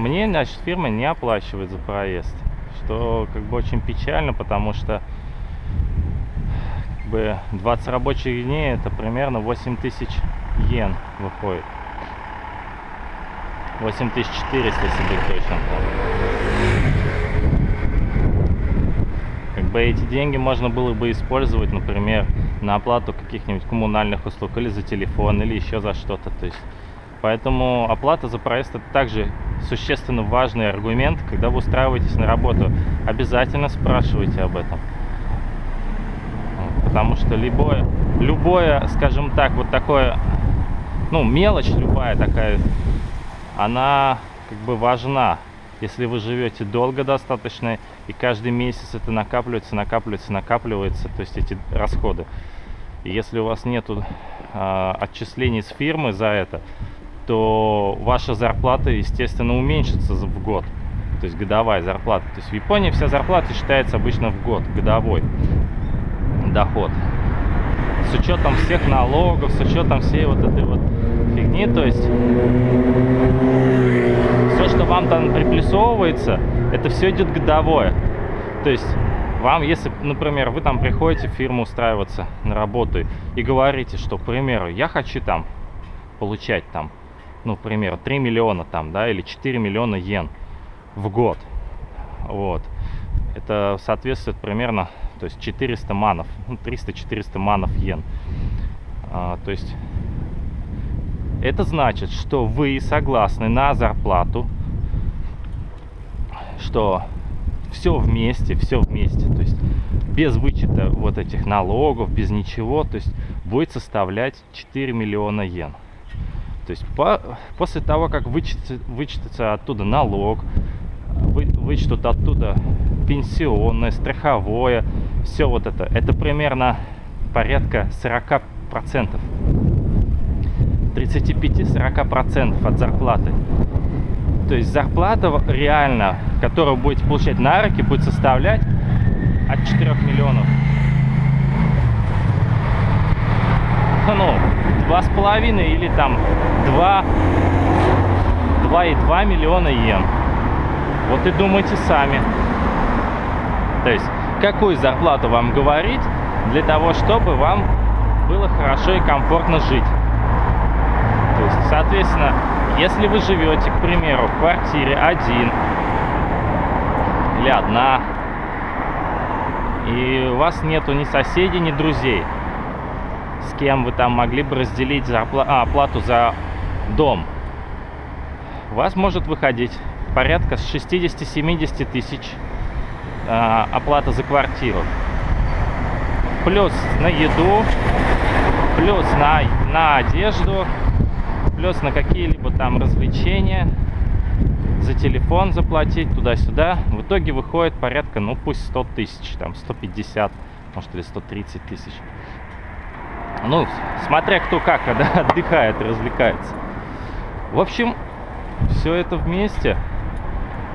мне, значит, фирма не оплачивает за проезд. Что как бы очень печально, потому что как бы 20 рабочих дней это примерно 8 тысяч йен выходит. 8400, если быть точным. Как бы эти деньги можно было бы использовать, например, на оплату каких-нибудь коммунальных услуг или за телефон, или еще за что-то. То есть, поэтому оплата за проезд это также существенно важный аргумент, когда вы устраиваетесь на работу. Обязательно спрашивайте об этом. Потому что любое, любое, скажем так, вот такое, ну, мелочь любая такая, она как бы важна. Если вы живете долго достаточно, и каждый месяц это накапливается, накапливается, накапливается, то есть эти расходы. И если у вас нет э, отчислений с фирмы за это, то ваша зарплата, естественно, уменьшится в год. То есть годовая зарплата. То есть в Японии вся зарплата считается обычно в год, годовой доход. С учетом всех налогов, с учетом всей вот этой вот фигни, то есть все, что вам там приплюсовывается, это все идет годовое. То есть вам, если, например, вы там приходите в фирму устраиваться на работу и говорите, что, к примеру, я хочу там получать там ну, к примеру, 3 миллиона там, да, или 4 миллиона йен в год. Вот. Это соответствует примерно, то есть 400 манов, ну, 300-400 манов йен. А, то есть это значит, что вы согласны на зарплату, что все вместе, все вместе, то есть без вычета вот этих налогов, без ничего, то есть будет составлять 4 миллиона йен. То есть по, после того, как вычтется, вычтется оттуда налог, вы, вычтут оттуда пенсионное, страховое, все вот это, это примерно порядка 40%. 35-40% от зарплаты. То есть зарплата реально, которую будете получать на руки, будет составлять от 4 миллионов. Ну, два с половиной или там два два и два миллиона йен. Вот и думайте сами. То есть, какую зарплату вам говорить для того, чтобы вам было хорошо и комфортно жить. То есть, соответственно, если вы живете, к примеру, в квартире один или одна, и у вас нету ни соседей, ни друзей, с кем вы там могли бы разделить зарпла... а, оплату за дом. У вас может выходить порядка с 60-70 тысяч э, оплата за квартиру. Плюс на еду, плюс на, на одежду, плюс на какие-либо там развлечения, за телефон заплатить туда-сюда. В итоге выходит порядка, ну пусть 100 тысяч, там 150, может или 130 тысяч. Ну, смотря кто как да, отдыхает развлекается. В общем, все это вместе.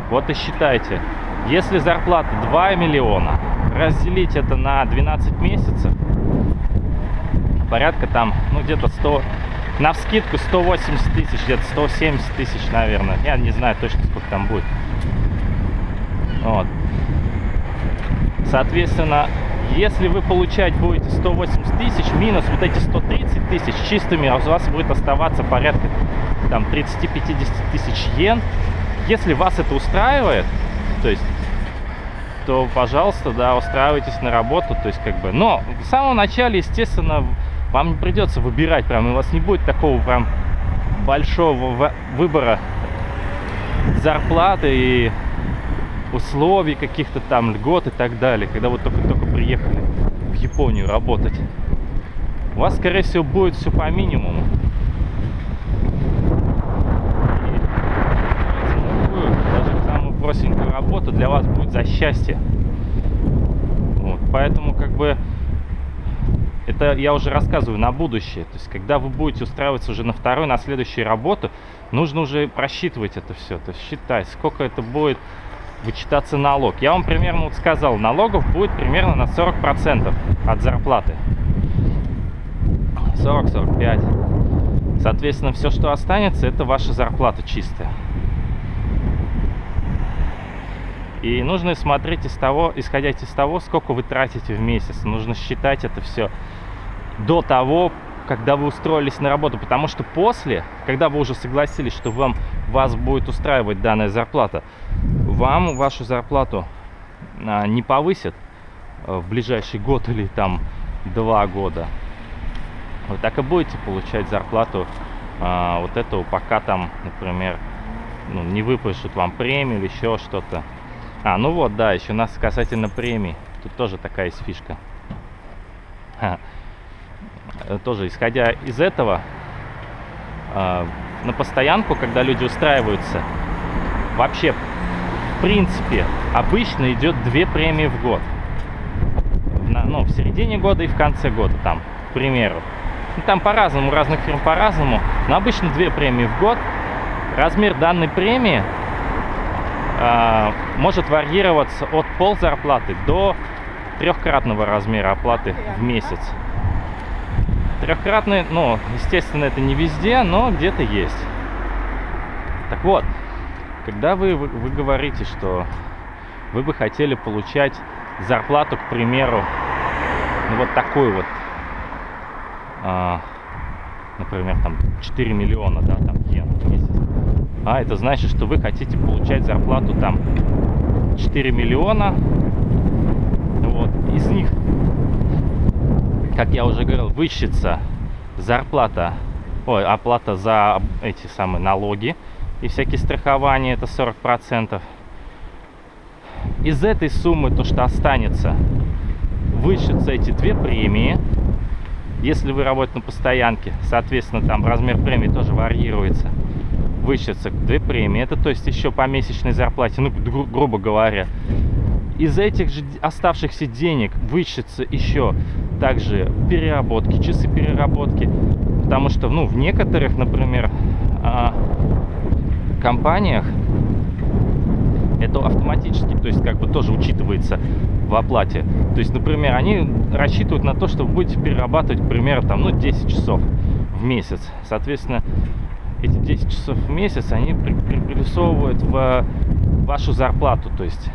Вот и считайте. Если зарплата 2 миллиона, разделить это на 12 месяцев, порядка там, ну где-то 100, на вскидку 180 тысяч, где-то 170 тысяч, наверное. Я не знаю точно, сколько там будет. Вот. Соответственно, если вы получать будете 180 тысяч, минус вот эти 130 тысяч чистыми, а у вас будет оставаться порядка там 30-50 тысяч йен. Если вас это устраивает, то есть, то, пожалуйста, да, устраивайтесь на работу, то есть, как бы, но в самом начале, естественно, вам не придется выбирать прям, у вас не будет такого прям большого выбора зарплаты и условий каких-то там, льгот и так далее, когда вы только-только приехали в Японию работать. У вас, скорее всего, будет все по минимуму. даже самую простенькую работу для вас будет за счастье. Вот, поэтому, как бы, это я уже рассказываю на будущее. То есть, когда вы будете устраиваться уже на вторую, на следующую работу, нужно уже просчитывать это все. То есть, считать, сколько это будет вычитаться налог. Я вам примерно вот сказал, налогов будет примерно на 40% от зарплаты. 40-45. Соответственно, все, что останется, это ваша зарплата чистая. И нужно смотреть из того, исходя из того, сколько вы тратите в месяц. Нужно считать это все до того, когда вы устроились на работу, потому что после, когда вы уже согласились, что вам, вас будет устраивать данная зарплата, вам вашу зарплату а, не повысят а, в ближайший год или там два года. Вы так и будете получать зарплату а, вот этого, пока там, например, ну, не выпишут вам премию или еще что-то. А, ну вот, да, еще нас касательно премии. Тут тоже такая есть фишка. Э, тоже исходя из этого, э, на постоянку, когда люди устраиваются, вообще, в принципе, обычно идет две премии в год. На, ну, в середине года и в конце года, там, к примеру. Ну, там по-разному, разных фирм по-разному, но обычно две премии в год. Размер данной премии э, может варьироваться от пол зарплаты до трехкратного размера оплаты в месяц. Трехкратный, ну, естественно, это не везде, но где-то есть. Так вот, когда вы, вы, говорите, что вы бы хотели получать зарплату, к примеру, ну, вот такой вот, а, например, там 4 миллиона, да, там йен в месяц. А это значит, что вы хотите получать зарплату там 4 миллиона, вот, из них как я уже говорил, вычтется зарплата, ой, оплата за эти самые налоги и всякие страхования, это 40%. Из этой суммы, то, что останется, вычтутся эти две премии. Если вы работаете на постоянке, соответственно, там размер премии тоже варьируется. Вычтется две премии. Это, то есть, еще по месячной зарплате, ну, гру грубо говоря. Из этих же оставшихся денег вычтется еще также переработки, часы переработки. Потому что, ну, в некоторых, например, а, компаниях это автоматически, то есть как бы тоже учитывается в оплате. То есть, например, они рассчитывают на то, что вы будете перерабатывать, к примеру, там, ну, 10 часов в месяц. Соответственно, эти 10 часов в месяц они приплюсовывают в вашу зарплату, то есть,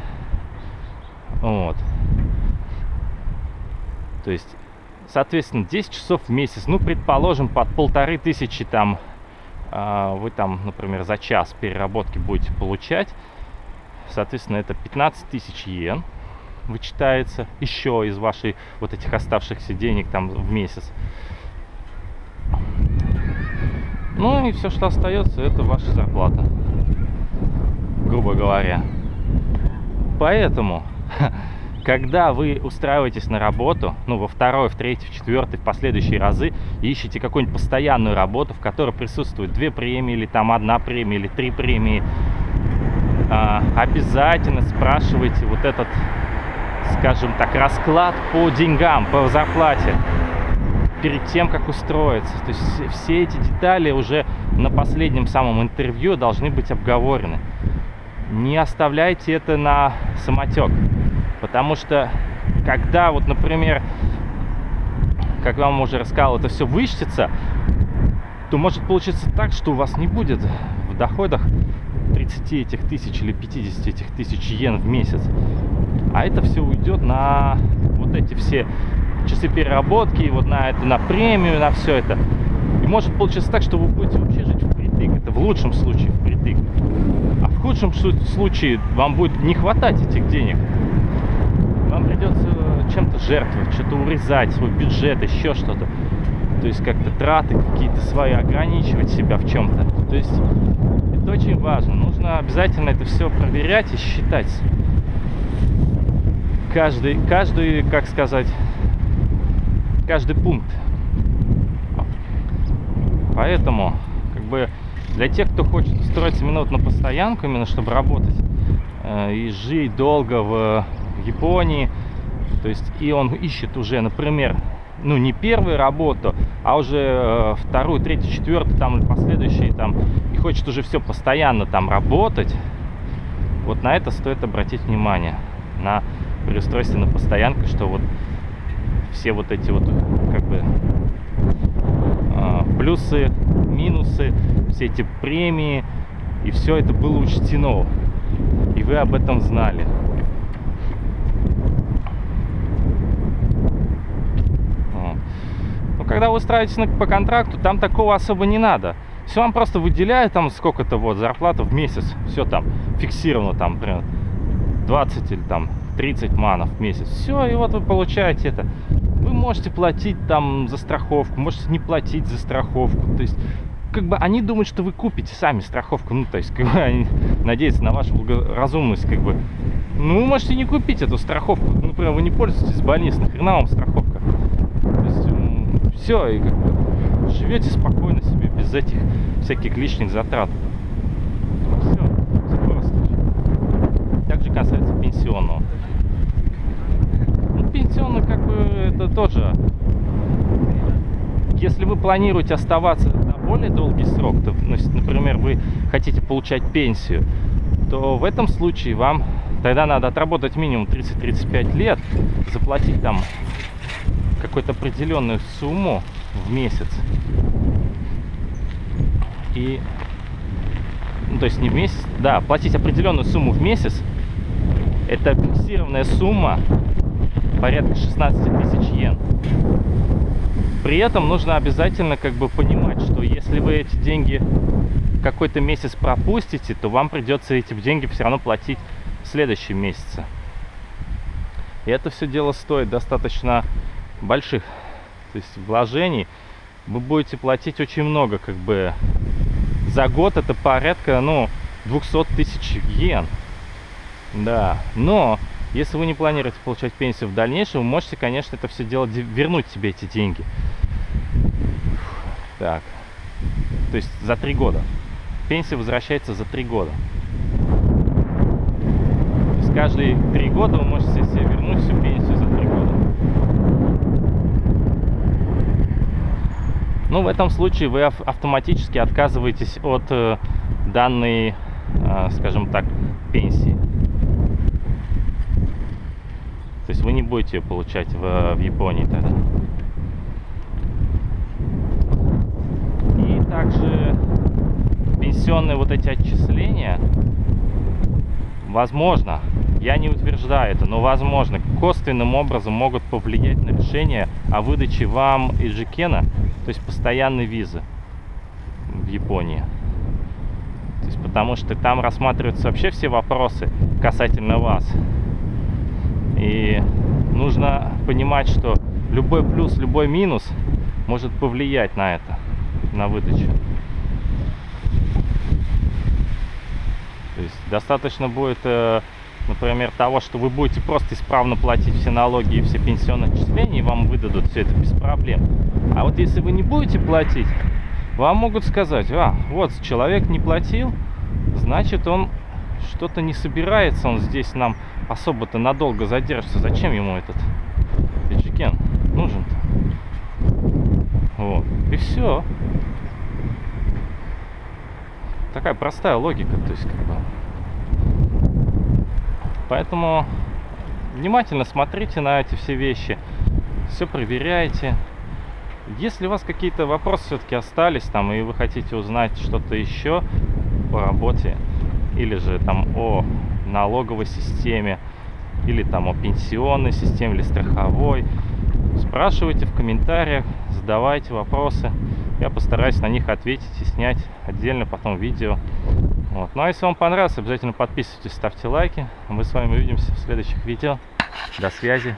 вот. То есть, соответственно, 10 часов в месяц, ну, предположим, под полторы тысячи там вы там, например, за час переработки будете получать. Соответственно, это 15 тысяч йен вычитается еще из вашей вот этих оставшихся денег там в месяц. Ну и все, что остается, это ваша зарплата, грубо говоря. Поэтому когда вы устраиваетесь на работу, ну, во второй, в третий, в четвертый, в последующие разы, ищете какую-нибудь постоянную работу, в которой присутствуют две премии, или там одна премия, или три премии, а, обязательно спрашивайте вот этот, скажем так, расклад по деньгам, по зарплате перед тем, как устроиться. То есть все эти детали уже на последнем самом интервью должны быть обговорены. Не оставляйте это на самотек. Потому что, когда вот, например, как вам уже рассказал, это все вычтется, то может получиться так, что у вас не будет в доходах 30 этих тысяч или 50 этих тысяч йен в месяц. А это все уйдет на вот эти все часы переработки, вот на это, на премию, на все это. И может получиться так, что вы будете вообще жить впритык. Это в лучшем случае впритык. А в худшем случае вам будет не хватать этих денег придется чем-то жертвовать, что-то урезать, свой бюджет, еще что-то. То есть как-то траты какие-то свои, ограничивать себя в чем-то. То есть это очень важно. Нужно обязательно это все проверять и считать. Каждый, каждый, как сказать, каждый пункт. Поэтому, как бы, для тех, кто хочет устроиться именно на постоянку, именно чтобы работать э, и жить долго в Японии. То есть и он ищет уже, например, ну не первую работу, а уже э, вторую, третью, четвертую, там последующие там, и хочет уже все постоянно там работать. Вот на это стоит обратить внимание, на переустройство на постоянку, что вот все вот эти вот как бы э, плюсы, минусы, все эти премии, и все это было учтено, и вы об этом знали. Когда вы устраиваетесь по контракту, там такого особо не надо. Все вам просто выделяют там сколько-то вот зарплата в месяц. Все там фиксировано там, например, 20 или там 30 манов в месяц. Все, и вот вы получаете это. Вы можете платить там за страховку, можете не платить за страховку. То есть, как бы они думают, что вы купите сами страховку. Ну, то есть, как бы они надеются на вашу благоразумность, как бы. Ну, вы можете не купить эту страховку. Например, вы не пользуетесь больницей, нахрена вам страховка? Все, и как бы живете спокойно себе, без этих всяких лишних затрат. Все, все. Также касается пенсионного. Ну, пенсионный, как бы, это тоже... Если вы планируете оставаться на более долгий срок, то, например, вы хотите получать пенсию, то в этом случае вам тогда надо отработать минимум 30-35 лет, заплатить там какую-то определенную сумму в месяц. И, ну, то есть не в месяц, да, платить определенную сумму в месяц. Это фиксированная сумма порядка 16 тысяч йен. При этом нужно обязательно как бы понимать, что если вы эти деньги какой-то месяц пропустите, то вам придется эти деньги все равно платить в следующем месяце. И это все дело стоит достаточно больших то есть вложений. Вы будете платить очень много, как бы за год это порядка, ну, 200 тысяч йен. Да, но если вы не планируете получать пенсию в дальнейшем, вы можете, конечно, это все дело вернуть себе эти деньги. Так, то есть за три года. Пенсия возвращается за три года. То есть каждые три года вы можете себе вернуть всю пенсию за три года. Ну, в этом случае вы автоматически отказываетесь от э, данной, э, скажем так, пенсии. То есть вы не будете ее получать в, в Японии тогда. И также пенсионные вот эти отчисления, возможно, я не утверждаю это, но возможно, косвенным образом могут повлиять на решение о выдаче вам Иджикена то есть постоянной визы в Японии. То есть потому что там рассматриваются вообще все вопросы касательно вас. И нужно понимать, что любой плюс, любой минус может повлиять на это, на выдачу. То есть достаточно будет, э, например, того, что вы будете просто исправно платить все налоги и все пенсионные отчисления, и вам выдадут все это без проблем. А вот если вы не будете платить, вам могут сказать, а, вот человек не платил, значит он что-то не собирается, он здесь нам особо-то надолго задержится. Зачем ему этот Эджикен нужен-то? Вот. И все. Такая простая логика, то есть как бы. Поэтому внимательно смотрите на эти все вещи, все проверяйте. Если у вас какие-то вопросы все-таки остались там, и вы хотите узнать что-то еще по работе, или же там о налоговой системе, или там о пенсионной системе, или страховой, спрашивайте в комментариях, задавайте вопросы. Я постараюсь на них ответить и снять отдельно потом видео. Вот. Ну а если вам понравилось, обязательно подписывайтесь, ставьте лайки. Мы с вами увидимся в следующих видео. До связи.